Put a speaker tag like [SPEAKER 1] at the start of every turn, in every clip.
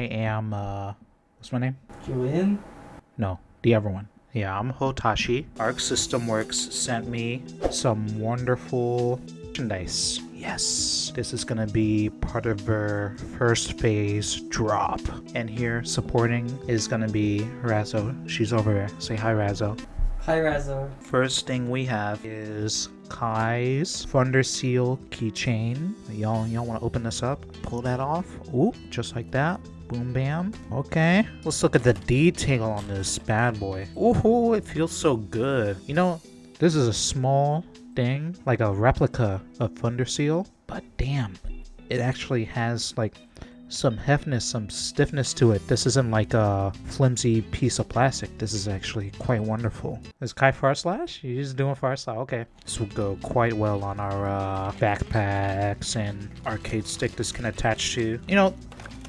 [SPEAKER 1] am, uh, what's my name?
[SPEAKER 2] Julian?
[SPEAKER 1] No, the other one. Yeah, I'm Hotashi. Arc System Works sent me some wonderful merchandise. Yes, this is gonna be part of their first phase drop. And here, supporting, is gonna be Razzo. She's over there. Say hi, Razzo.
[SPEAKER 2] Hi, Razzo.
[SPEAKER 1] First thing we have is Ky's Thunder Seal keychain. Y'all, y'all want to open this up? Pull that off. Ooh, just like that. Boom, bam. Okay. Let's look at the detail on this bad boy. Ooh, it feels so good. You know, this is a small thing, like a replica of Thunderseal, but damn, it actually has like some heftness, some stiffness to it. This isn't like a flimsy piece of plastic. This is actually quite wonderful. Is Ky Far Slash? You're just doing Far Slash? Okay. This will go quite well on our uh, backpacks and arcade stick this can attach to. You know,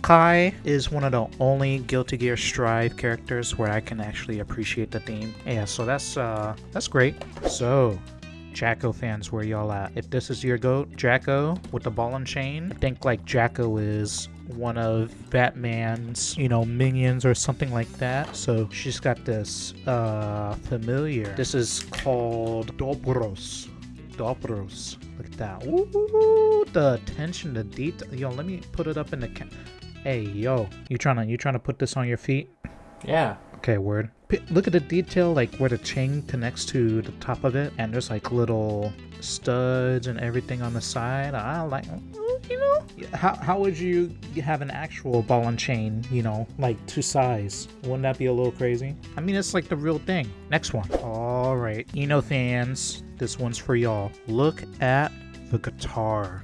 [SPEAKER 1] Ky is one of the only Guilty Gear Strive characters where I can actually appreciate the theme. Yeah, so that's uh that's great. So Jack-O fans, where y'all at? If this is your goat, Jack-O with the ball and chain, I think like Jack-O is one of Batman's, you know, minions or something like that. So she's got this uh familiar. This is called Dobros. Dobros. Look at that. Ooh, the attention to detail. Yo, let me put it up in the Hey, yo. You trying to you trying to put this on your feet?
[SPEAKER 2] Yeah.
[SPEAKER 1] Okay, word. P- look at the detail, like where the chain connects to the top of it, and there's like little studs and everything on the side. I like, you know, how, how would you have an actual ball and chain, you know, like to size? Wouldn't that be a little crazy? I mean, it's like the real thing. Next one. All right, I-No fans, this one's for y'all. Look at the guitar.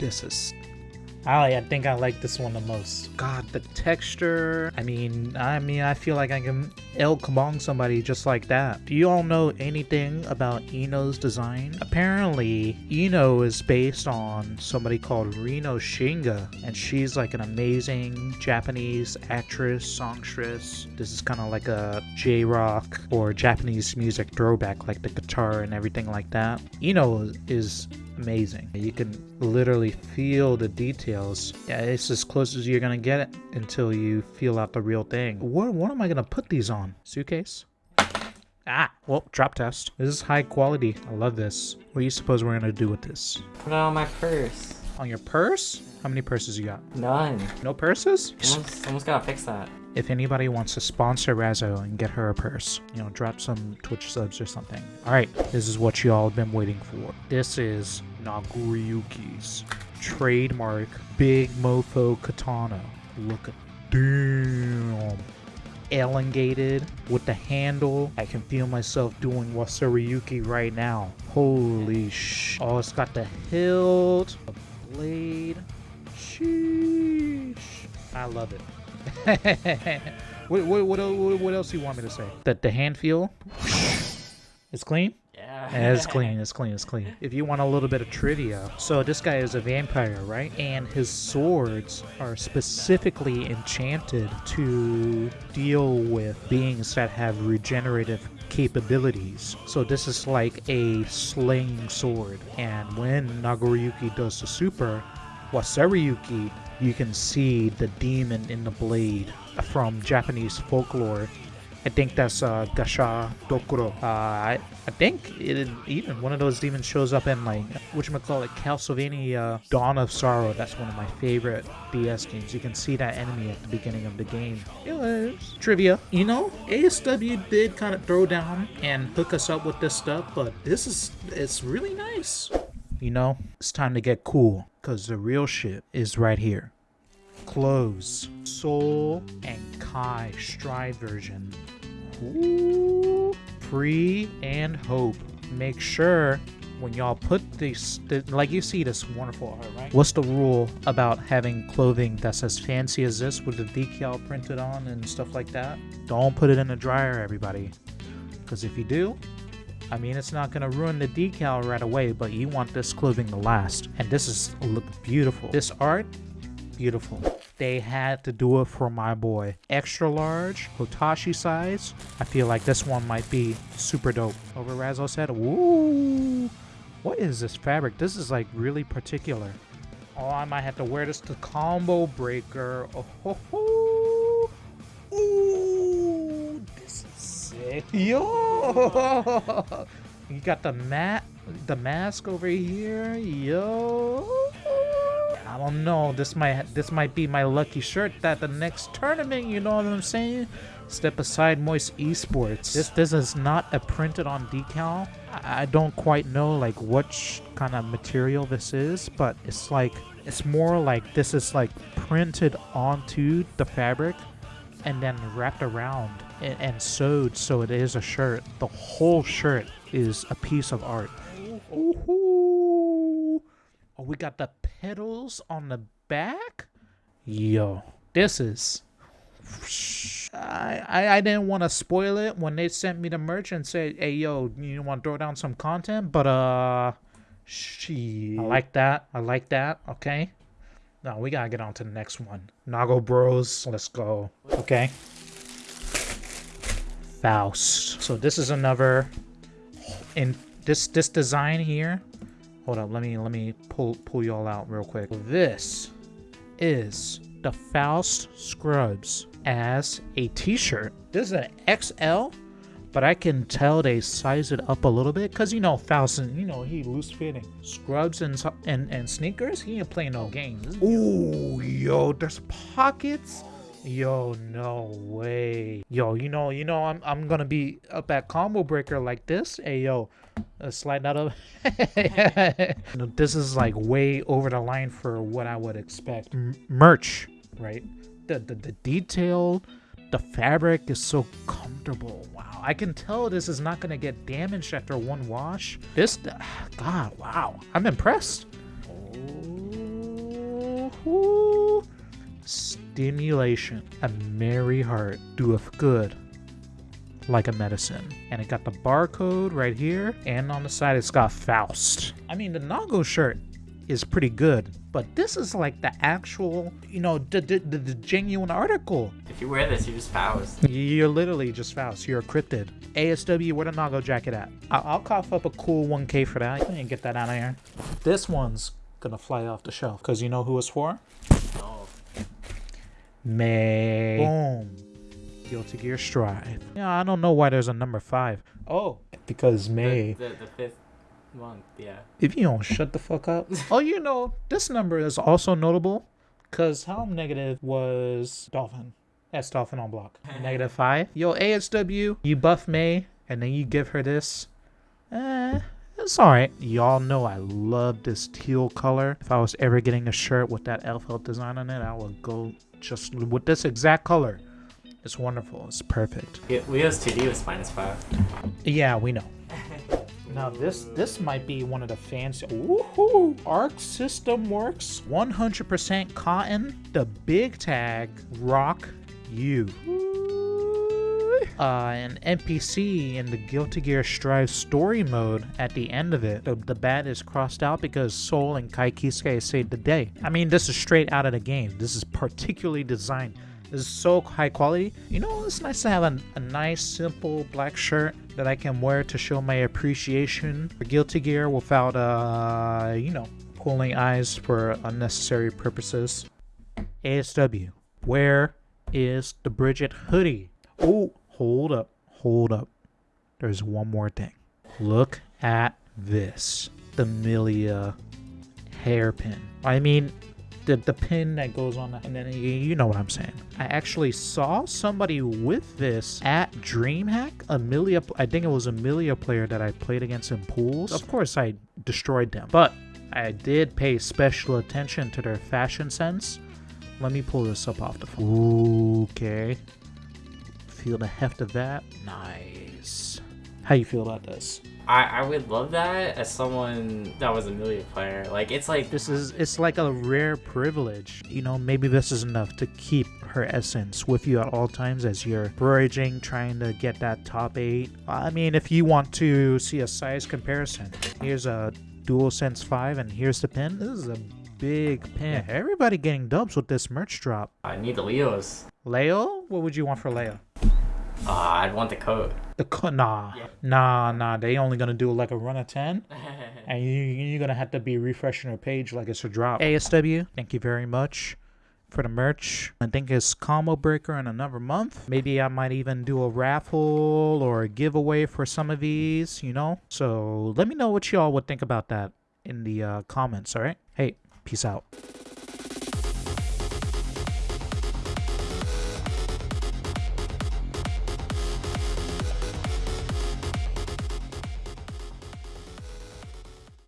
[SPEAKER 1] This is I, think I like this one the most. God, the texture. I mean, I mean, I feel like I can El Kabong somebody just like that. Do you all know anything about I-No's design? Apparently, I-No is based on somebody called Ringo Shiina, and she's like an amazing Japanese actress, songstress. This is kind of like a J-rock or Japanese music throwback, like the guitar and everything like that. I-No is amazing. You can literally feel the details. Yeah, it's as close as you're gonna get it until you feel out the real thing. What, what am I gonna put these on? Suitcase? Ah, well, drop test. This is high quality. I love this. What do you suppose we're gonna do with this?
[SPEAKER 2] Put it on my purse.
[SPEAKER 1] On your purse? How many purses you got?
[SPEAKER 2] None.
[SPEAKER 1] No purses?
[SPEAKER 2] Someone's, someone's gotta fix that.
[SPEAKER 1] If anybody wants to sponsor Razzo and get her a purse, you know, drop some Twitch subs or something. Alright, this is what y'all have been waiting for. This is Nagoriyuki's trademark Big Mofo Katana. Look at damn elongated with the handle. I can feel myself doing Wasureyuki right now. Holy sh! Oh, it's got the hilt, the blade. Sheesh. I love it. what, what, what, what, what else do you want me to say? That the hand feel It's clean?
[SPEAKER 2] Yeah,
[SPEAKER 1] clean, as clean, as clean. If you want a little bit of trivia, so this guy is a vampire, right? And his swords are specifically enchanted to deal with beings that have regenerative capabilities. So this is like a sling sword. And when Nagoriyuki does the super, Wasureyuki, you can see the demon in the blade from Japanese folklore. I think that's uh, Gasha Dokuro. Uh, I, I think it, even one of those demons shows up in like whatchamacallit Castlevania Dawn of Sorrow. That's one of my favorite DS games. You can see that enemy at the beginning of the game. It was trivia. You know, ASW did kind of throw down and hook us up with this stuff, but this is it's really nice. You know, it's time to get cool because the real shit is right here. Clothes, Soul, and Kai Stride version. Free and hope. Make sure when y'all put these, th- like you see this wonderful art, right? What's the rule about having clothing that's as fancy as this with the decal printed on and stuff like that? Don't put it in the dryer, everybody. Because if you do, I mean, it's not going to ruin the decal right away, but you want this clothing to last. And this is look beautiful. This art, beautiful. They had to do it for my boy. Extra large, Hotashi size. I feel like this one might be super dope. Over Razzo said, Woo! What is this fabric? This is like really particular. Oh, I might have to wear this to combo breaker. Oh, ho, ho. Ooh, this is sick. Yo, you got the mat, the mask over here. Yo, Oh, I don't. This might this might be my lucky shirt that the next tournament. You know what I'm saying? Step aside, Moist Esports. This this is not a printed on decal. I, don't quite know like what kind of material this is, but it's like it's more like this is like printed onto the fabric and then wrapped around and, and sewed so it is a shirt. The whole shirt is a piece of art. Ooh. Oh, we got the pedals on the back. Yo, this is. I, I, I didn't want to spoil it when they sent me the merch and said, "Hey, yo, you want to throw down some content?" But uh, she. I like that. I like that. Okay. Now we gotta get on to the next one. Nago Bros. Let's go. Okay. Faust. So this is another in this this design here. Hold up, let me let me pull pull y'all out real quick. This is the Faust Scrubs as a t-shirt. This is an XL, but I can tell they size it up a little bit because you know Faust, and you know he loose fitting. Scrubs and and and sneakers, he ain't playing no games. Ooh, yo, there's pockets. Yo, no way. Yo, you know, you know, I'm I'm gonna be up at combo breaker like this. Hey, yo, uh, slide that up. this is like way over the line for what I would expect. M merch, right? The, the the detail, the fabric is so comfortable. Wow, I can tell this is not gonna get damaged after one wash. This, God, wow, I'm impressed. Oh, stimulation. A merry heart doeth good like a medicine. And it got the barcode right here, and on the side it's got Faust. I mean, the Nago shirt is pretty good, but this is like the actual, you know, the, the, the, genuine article.
[SPEAKER 2] If you wear this, you're just Faust.
[SPEAKER 1] You're literally just Faust. You're a cryptid. ASW, where the Nago jacket at? I'll, I'll cough up a cool 1K for that. I can get that out of here. This one's gonna fly off the shelf, because you know who it's for?
[SPEAKER 2] Oh.
[SPEAKER 1] May. Boom. Guilty Gear Strive. Yeah, I don't know why there's a number five. Oh, because May.
[SPEAKER 2] The, the, the fifth month, yeah.
[SPEAKER 1] If you don't shut the fuck up. oh, you know, this number is also notable because how negative was Dolphin? That's Dolphin on block. negative five. Yo, ASW, you buff May and then you give her this. Eh, it's alright. Y'all know I love this teal color. If I was ever getting a shirt with that elf design on it, I would go just with this exact color. It's wonderful. It's perfect.
[SPEAKER 2] Yeah, Leo's 2D was minus 5.
[SPEAKER 1] Yeah, we know. Now this this might be one of the fancy. Woohoo! Arc System Works, 100% cotton. The big tag rock you. Uh, an NPC in the Guilty Gear Strive story mode at the end of it. The, the bat is crossed out because Sol and Ky Kiske saved the day. I mean, this is straight out of the game. This is particularly designed this is so high quality. You know, it's nice to have a, a nice, simple black shirt that I can wear to show my appreciation for Guilty Gear without, uh, you know, pulling eyes for unnecessary purposes. ASW, where is the Bridget hoodie? Oh, hold up, hold up. There's one more thing. Look at this. The Milia hairpin. I mean, the, the pin that goes on that, and then you, you know what I'm saying. I actually saw somebody with this at DreamHack. Amelia, I think it was Amelia player that I played against in pools. Of course, I destroyed them, but I did pay special attention to their fashion sense. Let me pull this up off the phone. Okay. Feel the heft of that. Nice. How you feel about this?
[SPEAKER 2] I, I would love that as someone that was a Milia player. Like it's like
[SPEAKER 1] This is it's like a rare privilege. You know, maybe this is enough to keep her essence with you at all times as you're bridging, trying to get that top eight. I mean, if you want to see a size comparison, here's a DualSense 5 and here's the pin. This is a big pin. Everybody getting dubs with this merch drop.
[SPEAKER 2] I need the Leos.
[SPEAKER 1] Leo? What would you want for Leo?
[SPEAKER 2] Ah, I'd want the coat.
[SPEAKER 1] The co- nah,
[SPEAKER 2] Yeah.
[SPEAKER 1] nah, nah. They only gonna do like a run of ten, and you, you're gonna have to be refreshing your page like it's a drop. ASW, thank you very much for the merch. I think it's combo breaker in another month. Maybe I might even do a raffle or a giveaway for some of these. You know. So let me know what y'all would think about that in the uh, comments. All right. Hey, peace out.